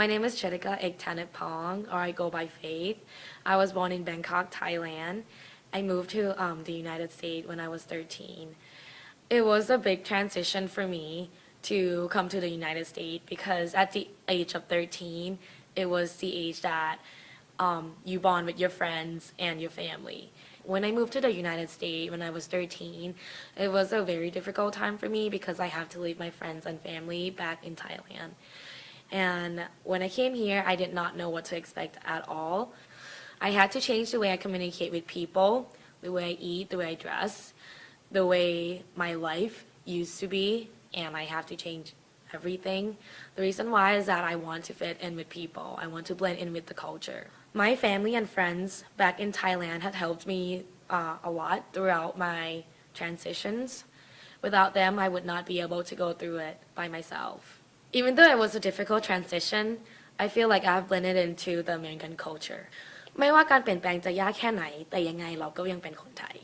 My name is Chedika Ektanit Pong, or I go by Faith. I was born in Bangkok, Thailand. I moved to um, the United States when I was 13. It was a big transition for me to come to the United States because at the age of 13, it was the age that um, you bond with your friends and your family. When I moved to the United States when I was 13, it was a very difficult time for me because I have to leave my friends and family back in Thailand. And when I came here, I did not know what to expect at all. I had to change the way I communicate with people, the way I eat, the way I dress, the way my life used to be, and I have to change everything. The reason why is that I want to fit in with people. I want to blend in with the culture. My family and friends back in Thailand had helped me uh, a lot throughout my transitions. Without them, I would not be able to go through it by myself Even though it was a difficult transition, I feel like I've blended into the American culture ไม่ว่าการเปลี่ยนแปลงจะยากแค่ไหน แต่ยังไงเราก็ยังเป็นคนไทย